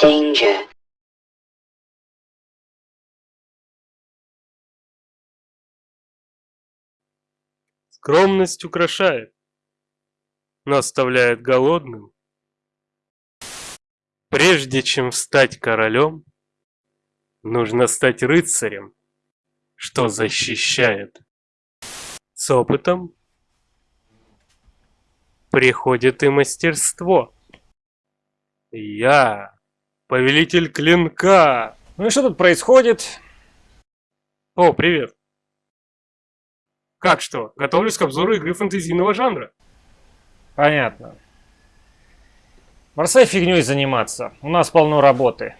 Danger. Скромность украшает, но оставляет голодным. Прежде чем стать королем, нужно стать рыцарем, что защищает. С опытом приходит и мастерство. Я повелитель клинка. Ну и что тут происходит? О, привет. Как что? Готовлюсь к обзору игры фэнтезийного жанра. Понятно. Бросай фигней заниматься. У нас полно работы.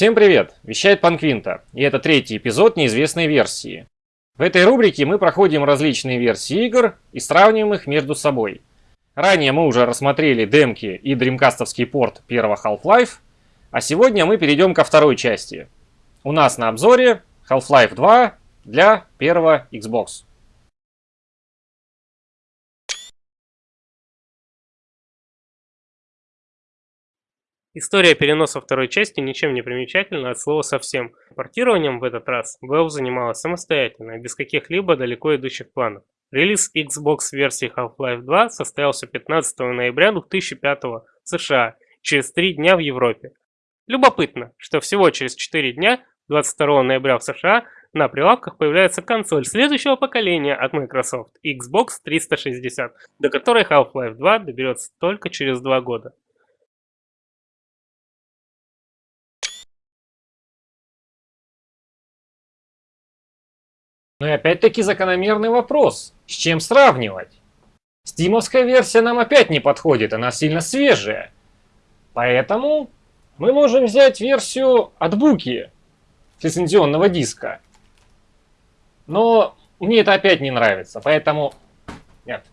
Всем привет! Вещает Панквинта, и это третий эпизод неизвестной версии. В этой рубрике мы проходим различные версии игр и сравниваем их между собой. Ранее мы уже рассмотрели демки и дримкастовский порт первого Half-Life, а сегодня мы перейдем ко второй части. У нас на обзоре Half-Life 2 для первого Xbox. История переноса второй части ничем не примечательна от слова совсем. Портированием в этот раз Valve занималась самостоятельно, без каких-либо далеко идущих планов. Релиз Xbox версии Half-Life 2 состоялся 15 ноября 2005 в США, через 3 дня в Европе. Любопытно, что всего через 4 дня, 22 ноября в США, на прилавках появляется консоль следующего поколения от Microsoft Xbox 360, до которой Half-Life 2 доберется только через 2 года. Ну и опять-таки закономерный вопрос. С чем сравнивать? Стимовская версия нам опять не подходит, она сильно свежая. Поэтому мы можем взять версию от Буки, лицензионного диска. Но мне это опять не нравится, поэтому нет.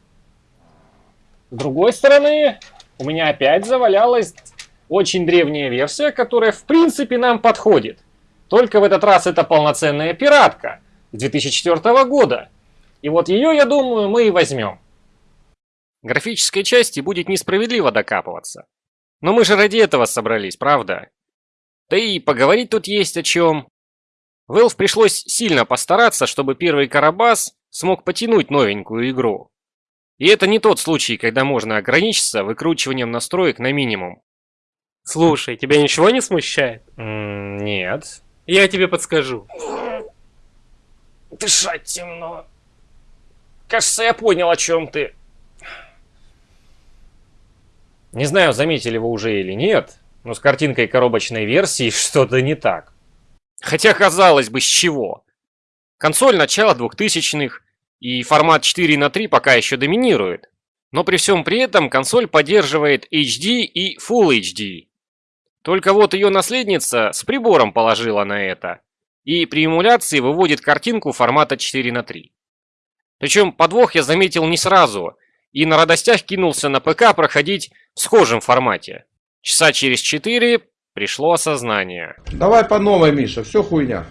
С другой стороны, у меня опять завалялась очень древняя версия, которая в принципе нам подходит. Только в этот раз это полноценная пиратка. 2004 года. И вот ее, я думаю, мы и возьмем. Графической части будет несправедливо докапываться. Но мы же ради этого собрались, правда? Да и поговорить тут есть о чем. Valve пришлось сильно постараться, чтобы первый Карабас смог потянуть новенькую игру. И это не тот случай, когда можно ограничиться выкручиванием настроек на минимум. Слушай, тебя ничего не смущает? -м нет. Я тебе подскажу. Дышать темно. Кажется, я понял, о чем ты. Не знаю, заметили вы уже или нет, но с картинкой коробочной версии что-то не так. Хотя, казалось бы, с чего? Консоль начала 2000-х, и формат 4 на 3 пока еще доминирует. Но при всем при этом консоль поддерживает HD и Full HD. Только вот ее наследница с прибором положила на это и при эмуляции выводит картинку формата 4 на 3. Причем подвох я заметил не сразу, и на радостях кинулся на ПК проходить в схожем формате. Часа через 4 пришло осознание. Давай по новой, Миша, все хуйня.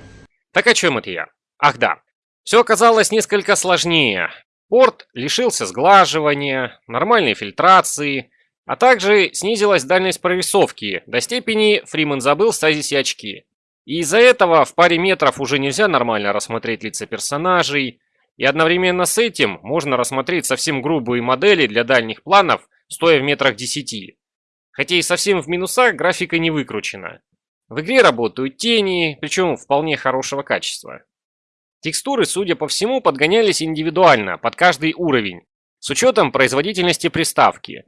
Так о чем это я? Ах да, все оказалось несколько сложнее. Порт лишился сглаживания, нормальной фильтрации, а также снизилась дальность прорисовки до степени Фриман забыл стазисе очки. И из-за этого в паре метров уже нельзя нормально рассмотреть лица персонажей, и одновременно с этим можно рассмотреть совсем грубые модели для дальних планов, стоя в метрах 10. Хотя и совсем в минусах графика не выкручена. В игре работают тени, причем вполне хорошего качества. Текстуры, судя по всему, подгонялись индивидуально, под каждый уровень, с учетом производительности приставки.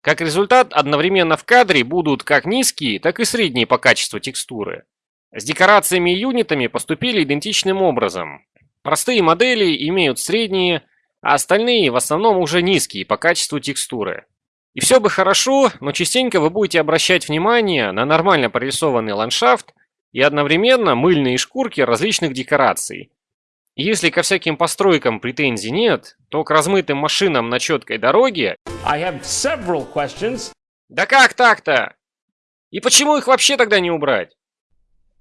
Как результат, одновременно в кадре будут как низкие, так и средние по качеству текстуры. С декорациями и юнитами поступили идентичным образом. Простые модели имеют средние, а остальные в основном уже низкие по качеству текстуры. И все бы хорошо, но частенько вы будете обращать внимание на нормально прорисованный ландшафт и одновременно мыльные шкурки различных декораций. И Если ко всяким постройкам претензий нет, то к размытым машинам на четкой дороге... I have several questions. Да как так-то? И почему их вообще тогда не убрать?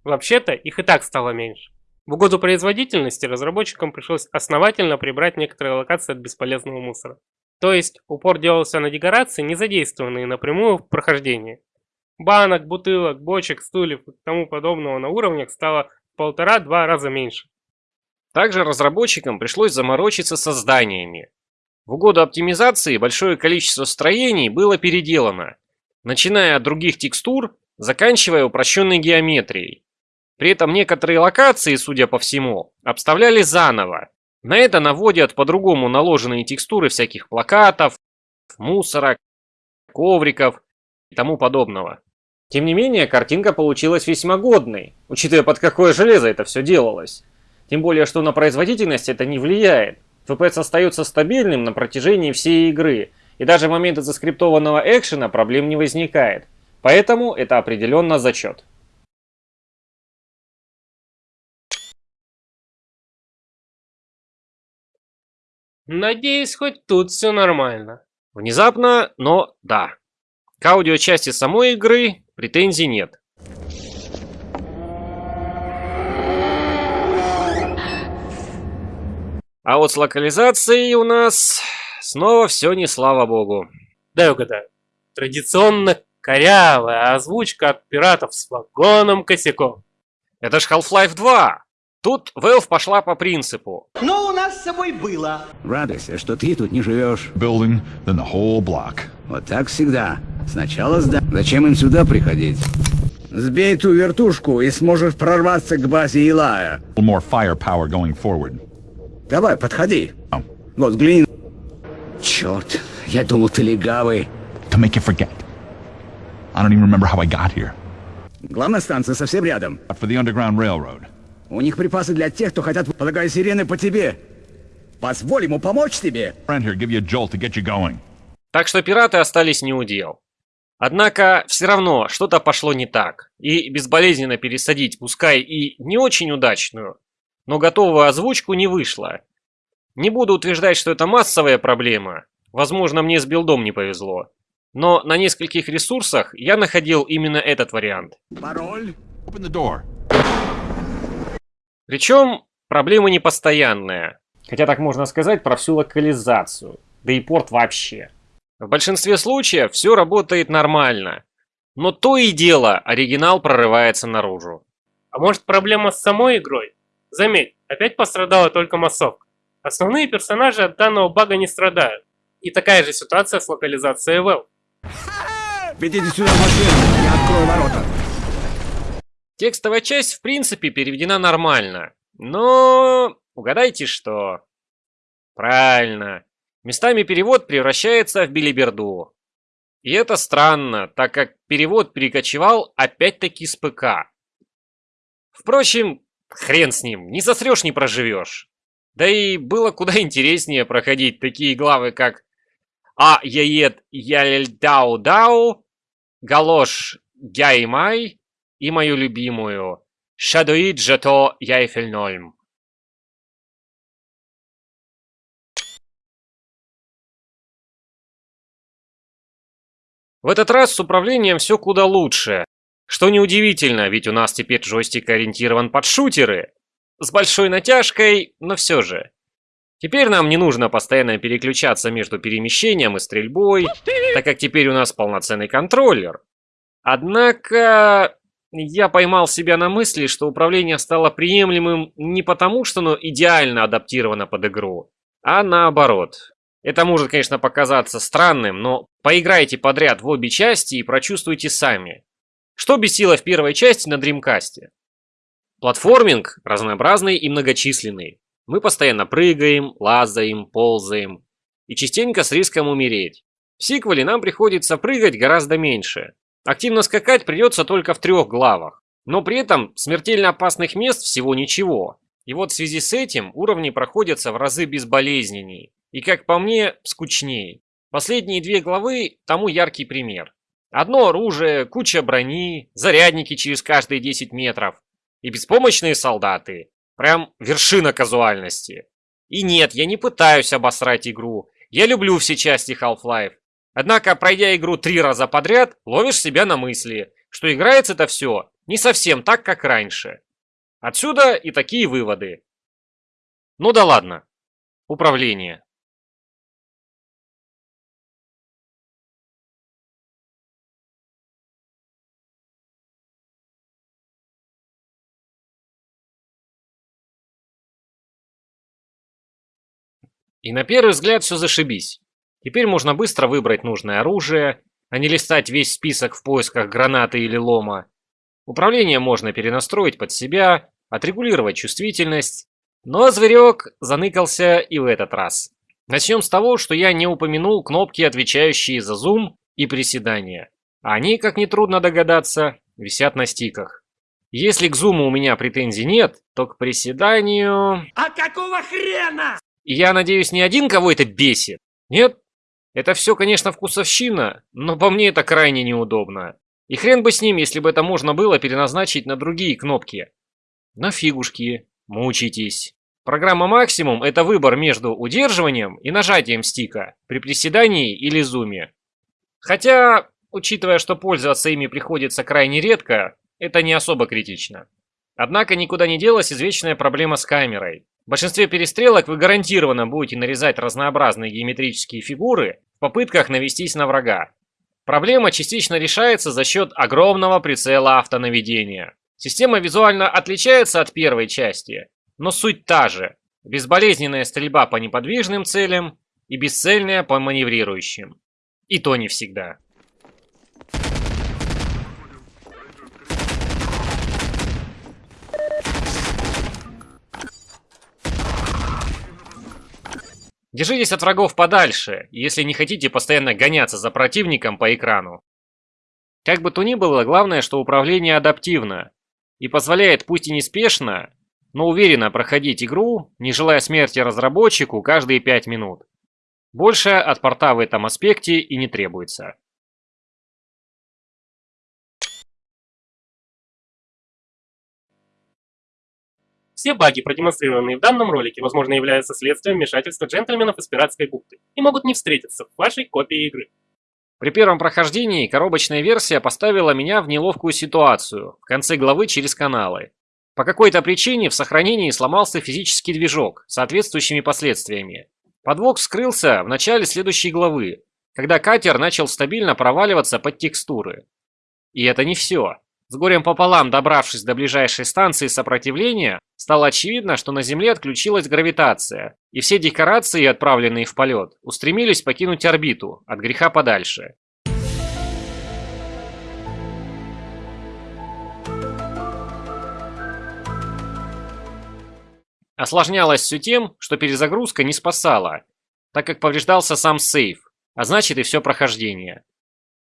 Вообще-то их и так стало меньше. В угоду производительности разработчикам пришлось основательно прибрать некоторые локации от бесполезного мусора. То есть упор делался на декорации, не задействованные напрямую в прохождении. Банок, бутылок, бочек, стульев и тому подобного на уровнях стало в полтора-два раза меньше. Также разработчикам пришлось заморочиться со зданиями. В угоду оптимизации большое количество строений было переделано, начиная от других текстур, заканчивая упрощенной геометрией. При этом некоторые локации, судя по всему, обставляли заново. На это наводят по-другому наложенные текстуры всяких плакатов, мусора, ковриков и тому подобного. Тем не менее, картинка получилась весьма годной, учитывая под какое железо это все делалось. Тем более, что на производительность это не влияет. FPS остается стабильным на протяжении всей игры, и даже в моменты заскриптованного экшена проблем не возникает. Поэтому это определенно зачет. Надеюсь, хоть тут все нормально. Внезапно, но да. К аудиочасти самой игры претензий нет. А вот с локализацией у нас снова все не слава богу. Дай угадаю. Традиционно корявая озвучка от пиратов с вагоном косяком. Это ж Half-Life 2. Тут Valve пошла по принципу. Но у нас с собой было. Радуйся, что ты тут не живешь. building than the whole block. Вот так всегда. Сначала сда... Зачем им сюда приходить? Сбей ту вертушку и сможешь прорваться к базе Илая. More firepower going forward. Давай, подходи. Oh. Вот, взгляни. Черт, я думал, ты легавый. To make you forget. I don't even remember how I got here. Главная станция совсем рядом. For the Underground Railroad. У них припасы для тех, кто хотят, полагаю, сирены по тебе. Позволь ему помочь тебе. Так что пираты остались не у дел. Однако все равно что-то пошло не так. И безболезненно пересадить, пускай и не очень удачную, но готовую озвучку не вышло. Не буду утверждать, что это массовая проблема. Возможно, мне с билдом не повезло. Но на нескольких ресурсах я находил именно этот вариант. Пароль? Open the door. Причем проблема не постоянная. Хотя так можно сказать про всю локализацию. Да и порт вообще. В большинстве случаев все работает нормально. Но то и дело, оригинал прорывается наружу. А может проблема с самой игрой? Заметь, опять пострадала только массовка. Основные персонажи от данного бага не страдают. И такая же ситуация с локализацией Valve. Ведите сюда машину, я открою ворота. Текстовая часть в принципе переведена нормально. Но угадайте что? Правильно. Местами перевод превращается в билиберду. И это странно, так как перевод перекочевал опять-таки с ПК. Впрочем, хрен с ним, не засрешь, не проживешь. Да и было куда интереснее проходить такие главы, как А яед ялель дау дау, Галош Гяймай и мою любимую Шадуид Жато Яйфельнольм. В этот раз с управлением все куда лучше. Что неудивительно, ведь у нас теперь джойстик ориентирован под шутеры. С большой натяжкой, но все же. Теперь нам не нужно постоянно переключаться между перемещением и стрельбой, так как теперь у нас полноценный контроллер. Однако, я поймал себя на мысли, что управление стало приемлемым не потому, что оно идеально адаптировано под игру, а наоборот. Это может, конечно, показаться странным, но поиграйте подряд в обе части и прочувствуйте сами. Что бесило в первой части на Dreamcast? Платформинг разнообразный и многочисленный. Мы постоянно прыгаем, лазаем, ползаем. И частенько с риском умереть. В сиквеле нам приходится прыгать гораздо меньше. Активно скакать придется только в трех главах. Но при этом смертельно опасных мест всего ничего. И вот в связи с этим уровни проходятся в разы безболезненней. И как по мне, скучнее. Последние две главы тому яркий пример. Одно оружие, куча брони, зарядники через каждые 10 метров и беспомощные солдаты. Прям вершина казуальности. И нет, я не пытаюсь обосрать игру. Я люблю все части Half-Life. Однако, пройдя игру три раза подряд, ловишь себя на мысли, что играется это все не совсем так, как раньше. Отсюда и такие выводы. Ну да ладно. Управление. И на первый взгляд все зашибись. Теперь можно быстро выбрать нужное оружие, а не листать весь список в поисках гранаты или лома. Управление можно перенастроить под себя, отрегулировать чувствительность. Но зверек заныкался и в этот раз. Начнем с того, что я не упомянул кнопки, отвечающие за зум и приседания. Они, как нетрудно догадаться, висят на стиках. Если к зуму у меня претензий нет, то к приседанию... А какого хрена? Я надеюсь, не один кого это бесит? Нет? Это все, конечно, вкусовщина, но по мне это крайне неудобно. И хрен бы с ним, если бы это можно было переназначить на другие кнопки. На фигушки. Мучитесь. Программа максимум – это выбор между удерживанием и нажатием стика при приседании или зуме. Хотя, учитывая, что пользоваться ими приходится крайне редко, это не особо критично. Однако никуда не делась извечная проблема с камерой. В большинстве перестрелок вы гарантированно будете нарезать разнообразные геометрические фигуры в попытках навестись на врага. Проблема частично решается за счет огромного прицела автонаведения. Система визуально отличается от первой части, но суть та же. Безболезненная стрельба по неподвижным целям и бесцельная по маневрирующим. И то не всегда. Держитесь от врагов подальше, если не хотите постоянно гоняться за противником по экрану. Как бы то ни было, главное, что управление адаптивно и позволяет пусть и неспешно, но уверенно проходить игру, не желая смерти разработчику каждые 5 минут. Больше от порта в этом аспекте и не требуется. Все баги, продемонстрированные в данном ролике, возможно являются следствием вмешательства джентльменов из пиратской бухты и могут не встретиться в вашей копии игры. При первом прохождении коробочная версия поставила меня в неловкую ситуацию в конце главы через каналы. По какой-то причине в сохранении сломался физический движок с соответствующими последствиями. Подвох вскрылся в начале следующей главы, когда катер начал стабильно проваливаться под текстуры. И это не все. С горем пополам добравшись до ближайшей станции сопротивления, стало очевидно, что на Земле отключилась гравитация, и все декорации, отправленные в полет, устремились покинуть орбиту, от греха подальше. Осложнялось все тем, что перезагрузка не спасала, так как повреждался сам сейф, а значит и все прохождение.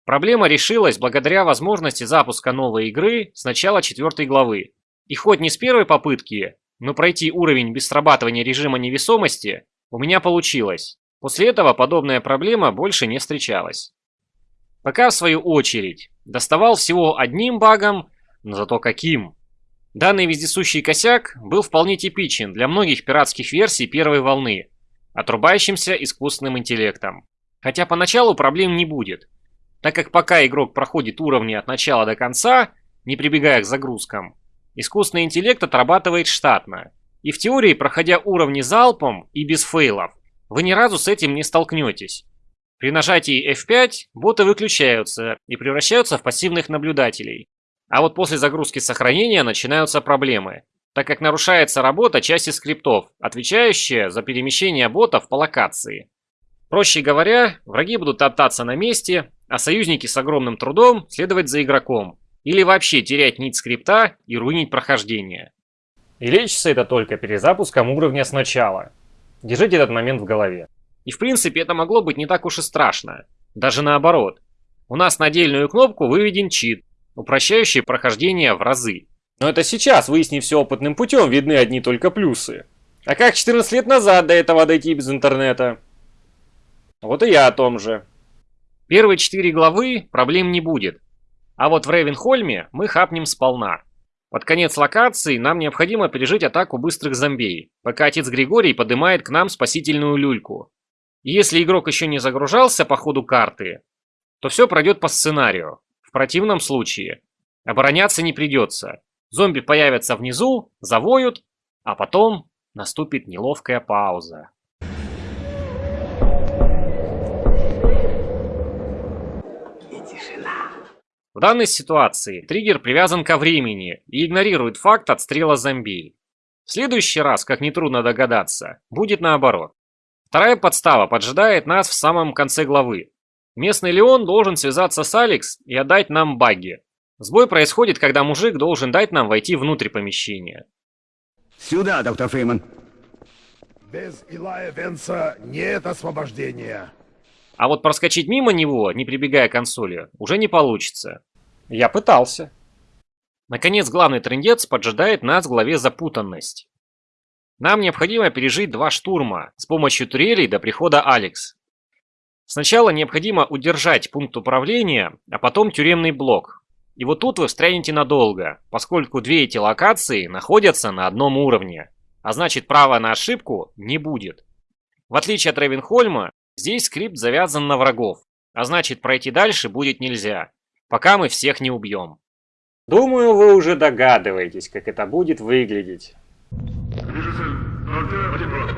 Проблема решилась благодаря возможности запуска новой игры с начала четвертой главы. И хоть не с первой попытки, но пройти уровень без срабатывания режима невесомости у меня получилось. После этого подобная проблема больше не встречалась. Пока в свою очередь доставал всего одним багом, но зато каким. Данный вездесущий косяк был вполне типичен для многих пиратских версий первой волны, отрубающимся искусственным интеллектом. Хотя поначалу проблем не будет, так как пока игрок проходит уровни от начала до конца, не прибегая к загрузкам, искусственный интеллект отрабатывает штатно. И в теории, проходя уровни залпом и без фейлов, вы ни разу с этим не столкнетесь. При нажатии F5 боты выключаются и превращаются в пассивных наблюдателей. А вот после загрузки сохранения начинаются проблемы, так как нарушается работа части скриптов, отвечающие за перемещение ботов по локации. Проще говоря, враги будут топтаться на месте, а союзники с огромным трудом следовать за игроком, или вообще терять нить скрипта и руинить прохождение. И лечится это только перезапуском уровня сначала. Держите этот момент в голове. И в принципе это могло быть не так уж и страшно. Даже наоборот. У нас на отдельную кнопку выведен чит, упрощающий прохождение в разы. Но это сейчас, выяснив все опытным путем, видны одни только плюсы. А как 14 лет назад до этого дойти без интернета? Вот и я о том же. Первые четыре главы проблем не будет. А вот в Рейвенхольме мы хапнем сполна. Под конец локации нам необходимо пережить атаку быстрых зомбей, пока отец Григорий поднимает к нам спасительную люльку. И если игрок еще не загружался по ходу карты, то все пройдет по сценарию. В противном случае обороняться не придется. Зомби появятся внизу, завоют, а потом наступит неловкая пауза. В данной ситуации триггер привязан ко времени и игнорирует факт отстрела зомби. В следующий раз, как нетрудно догадаться, будет наоборот. Вторая подстава поджидает нас в самом конце главы. Местный Леон должен связаться с Алекс и отдать нам багги. Сбой происходит, когда мужик должен дать нам войти внутрь помещения. Сюда, доктор Фриман. Без Илая Венса нет освобождения. А вот проскочить мимо него, не прибегая к консоли, уже не получится. Я пытался. Наконец, главный трендец поджидает нас в главе «Запутанность». Нам необходимо пережить два штурма с помощью турелей до прихода Алекс. Сначала необходимо удержать пункт управления, а потом тюремный блок. И вот тут вы встрянете надолго, поскольку две эти локации находятся на одном уровне. А значит права на ошибку не будет. В отличие от Ревенхольма, Здесь скрипт завязан на врагов, а значит пройти дальше будет нельзя, пока мы всех не убьем. Думаю, вы уже догадываетесь, как это будет выглядеть. Вижу цель. 0Т-1-2.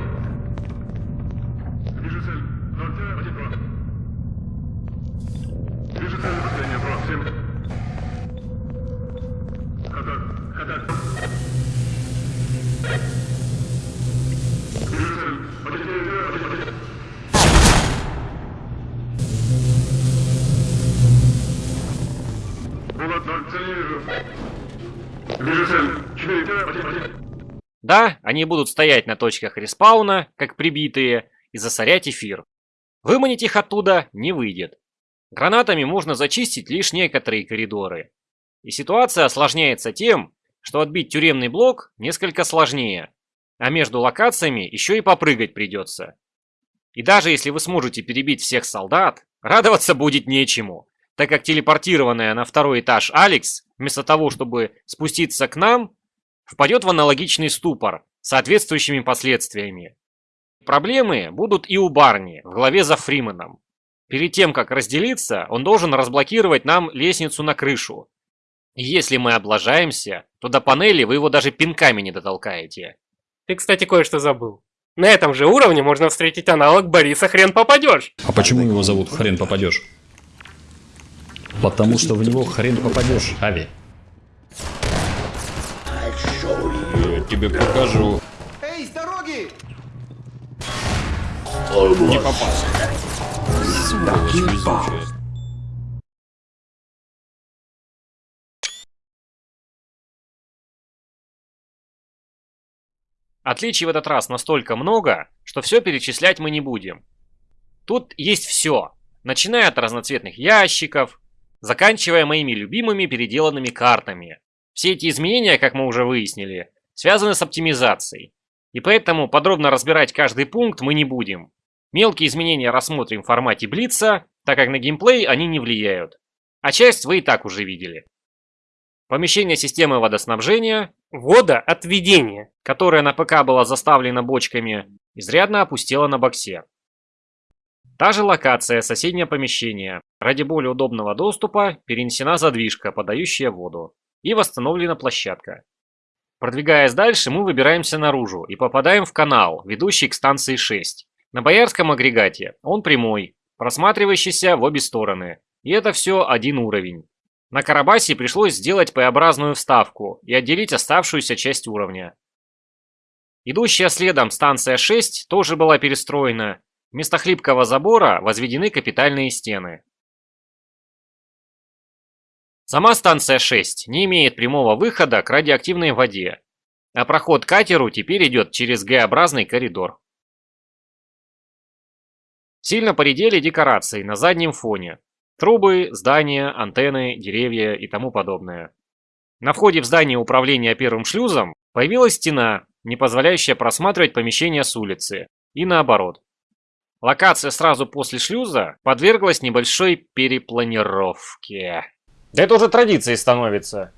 Вижу цель. 0Т-1-2. Вижу цель. Последняя 2-7. Хатар. Хатар. Вижу Булат 0, цель не вижу. Вижу цель. 4Т-1-1. Да, они будут стоять на точках респауна, как прибитые, и засорять эфир. Выманить их оттуда не выйдет. Гранатами можно зачистить лишь некоторые коридоры. И ситуация осложняется тем, что отбить тюремный блок несколько сложнее, а между локациями еще и попрыгать придется. И даже если вы сможете перебить всех солдат, радоваться будет нечему, так как телепортированная на второй этаж Алекс, вместо того, чтобы спуститься к нам, впадет в аналогичный ступор с соответствующими последствиями. Проблемы будут и у Барни в главе за Фриманом. Перед тем, как разделиться, он должен разблокировать нам лестницу на крышу. И если мы облажаемся, то до панели вы его даже пинками не дотолкаете. Ты, кстати, кое-что забыл. На этом же уровне можно встретить аналог Бориса «Хрен попадешь». А почему его зовут Хрен попадешь? Потому что в него хрен попадешь, Ави. Я тебе покажу. Эй, с дороги! Не. Сволочь везучая. Отличий в этот раз настолько много, что все перечислять мы не будем. Тут есть все, начиная от разноцветных ящиков, заканчивая моими любимыми переделанными картами. Все эти изменения, как мы уже выяснили, связаны с оптимизацией. И поэтому подробно разбирать каждый пункт мы не будем. Мелкие изменения рассмотрим в формате Блица, так как на геймплей они не влияют. А часть вы и так уже видели. Помещение системы водоснабжения, Водоотведение. которое на ПК было заставлено бочками, изрядно опустело на боксе. Та же локация, соседнее помещение. Ради более удобного доступа перенесена задвижка, подающая воду. И восстановлена площадка. Продвигаясь дальше, мы выбираемся наружу и попадаем в канал, ведущий к станции 6. На боярском агрегате он прямой, просматривающийся в обе стороны. И это все один уровень. На Карабасе пришлось сделать П-образную вставку и отделить оставшуюся часть уровня. Идущая следом станция 6 тоже была перестроена. Вместо хлипкого забора возведены капитальные стены. Сама станция 6 не имеет прямого выхода к радиоактивной воде, а проход к катеру теперь идет через Г-образный коридор. Сильно поредели декорации на заднем фоне. Трубы, здания, антенны, деревья и тому подобное. На входе в здание управления первым шлюзом появилась стена, не позволяющая просматривать помещения с улицы, и наоборот. Локация сразу после шлюза подверглась небольшой перепланировке. Да это уже традицией становится.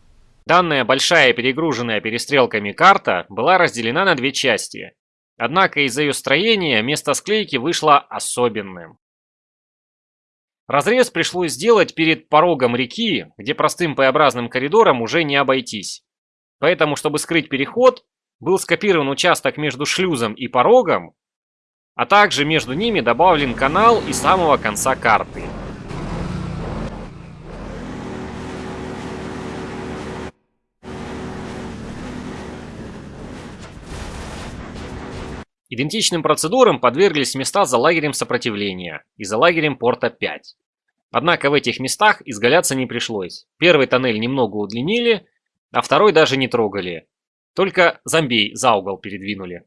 Данная большая перегруженная перестрелками карта была разделена на две части. Однако из-за ее строения место склейки вышло особенным. Разрез пришлось сделать перед порогом реки, где простым П-образным коридором уже не обойтись. Поэтому, чтобы скрыть переход, был скопирован участок между шлюзом и порогом, а также между ними добавлен канал и самого конца карты. Идентичным процедурам подверглись места за лагерем сопротивления и за лагерем порта 5. Однако в этих местах изгаляться не пришлось. Первый тоннель немного удлинили, а второй даже не трогали. Только зомбей за угол передвинули.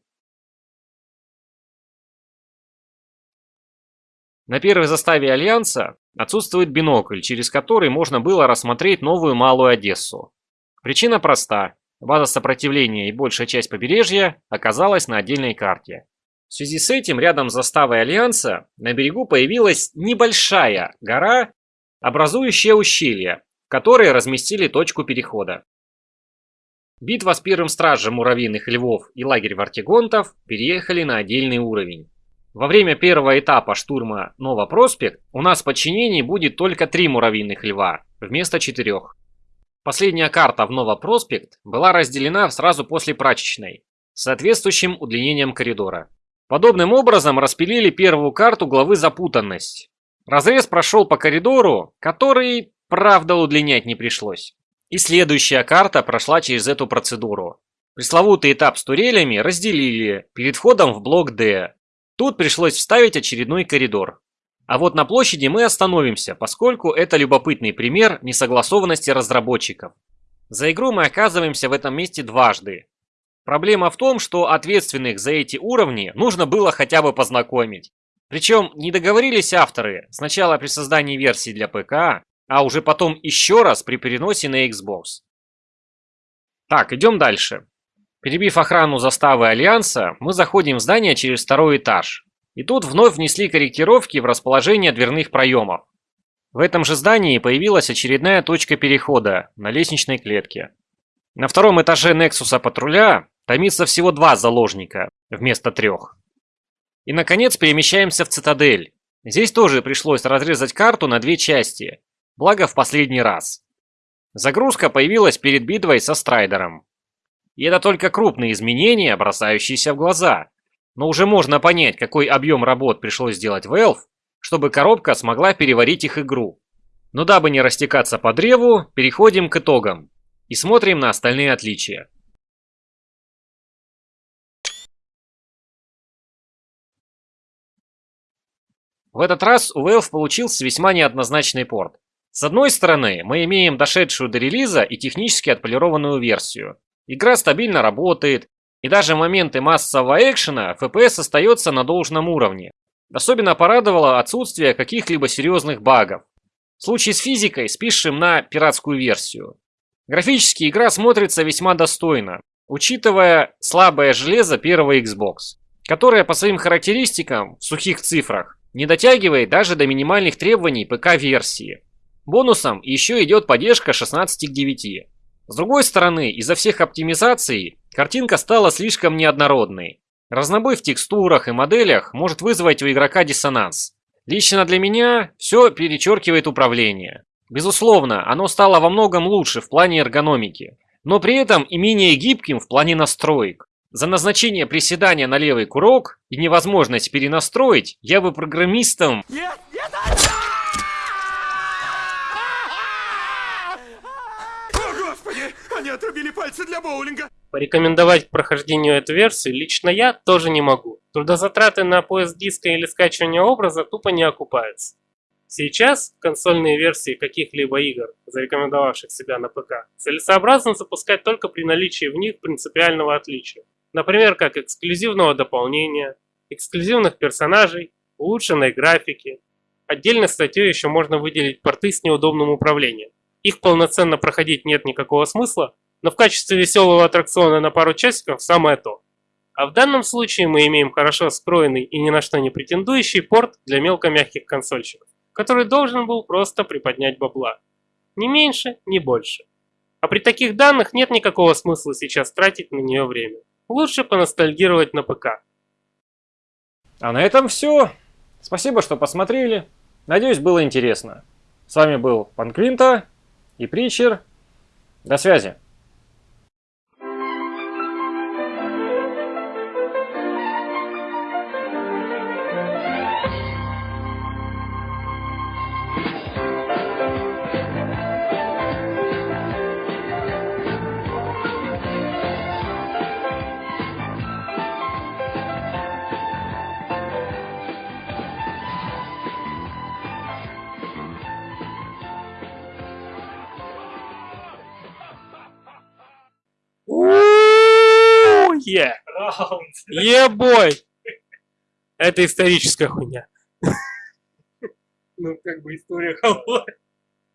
На первой заставе Альянса отсутствует бинокль, через который можно было рассмотреть новую Малую Одессу. Причина проста. База сопротивления и большая часть побережья оказалась на отдельной карте. В связи с этим рядом с заставой Альянса на берегу появилась небольшая гора, образующая ущелье, в которой разместили точку перехода. Битва с первым стражем муравьиных львов и лагерь вартигонтов переехали на отдельный уровень. Во время первого этапа штурма Новопроспект у нас в подчинении будет только три муравьиных льва, вместо четырех. Последняя карта в Новопроспект была разделена сразу после прачечной, с соответствующим удлинением коридора. Подобным образом распилили первую карту главы «Запутанность». Разрез прошел по коридору, который, правда, удлинять не пришлось. И следующая карта прошла через эту процедуру. Пресловутый этап с турелями разделили перед входом в блок D. Тут пришлось вставить очередной коридор. А вот на площади мы остановимся, поскольку это любопытный пример несогласованности разработчиков. За игру мы оказываемся в этом месте дважды. Проблема в том, что ответственных за эти уровни нужно было хотя бы познакомить. Причем не договорились авторы сначала при создании версии для ПК, а уже потом еще раз при переносе на Xbox. Так, идем дальше. Перебив охрану заставы Альянса, мы заходим в здание через второй этаж. И тут вновь внесли корректировки в расположение дверных проемов. В этом же здании появилась очередная точка перехода на лестничной клетке. На втором этаже Нексуса патруля томится всего два заложника вместо трех. И наконец перемещаемся в цитадель. Здесь тоже пришлось разрезать карту на две части, благо в последний раз. Загрузка появилась перед битвой со Страйдером. И это только крупные изменения, бросающиеся в глаза. Но уже можно понять, какой объем работ пришлось сделать Valve, чтобы коробка смогла переварить их игру. Но дабы не растекаться по древу, переходим к итогам и смотрим на остальные отличия. В этот раз у Valve получился весьма неоднозначный порт. С одной стороны, мы имеем дошедшую до релиза и технически отполированную версию. Игра стабильно работает, и даже в моменты массового экшена FPS остается на должном уровне. Особенно порадовало отсутствие каких-либо серьезных багов. В случае с физикой спишем на пиратскую версию. Графически игра смотрится весьма достойно, учитывая слабое железо первого Xbox, которое по своим характеристикам в сухих цифрах не дотягивает даже до минимальных требований ПК-версии. Бонусом еще идет поддержка 16 к 9. С другой стороны, из-за всех оптимизаций, картинка стала слишком неоднородной. Разнобой в текстурах и моделях может вызвать у игрока диссонанс. Лично для меня все перечеркивает управление. Безусловно, оно стало во многом лучше в плане эргономики, но при этом и менее гибким в плане настроек. За назначение приседания на левый курок и невозможность перенастроить я бы программистам... Нет, нет, О, Господи! Они отрубили пальцы для боулинга! Порекомендовать к прохождению эту версию лично я тоже не могу. Трудозатраты на поиск диска или скачивание образа тупо не окупаются. Сейчас консольные версии каких-либо игр, зарекомендовавших себя на ПК, целесообразно запускать только при наличии в них принципиального отличия. Например, как эксклюзивного дополнения, эксклюзивных персонажей, улучшенной графики. Отдельной статьей еще можно выделить порты с неудобным управлением. Их полноценно проходить нет никакого смысла, но в качестве веселого аттракциона на пару часиков самое то. А в данном случае мы имеем хорошо скроенный и ни на что не претендующий порт для мелкомягких консольщиков, который должен был просто приподнять бабла. Ни меньше, ни больше. А при таких данных нет никакого смысла сейчас тратить на нее время. Лучше поностальгировать на ПК. А на этом все. Спасибо, что посмотрели. Надеюсь, было интересно. С вами был Панквинта и Притчер. До связи. Ебой! Это историческая хуйня. Ну, как бы история холодная.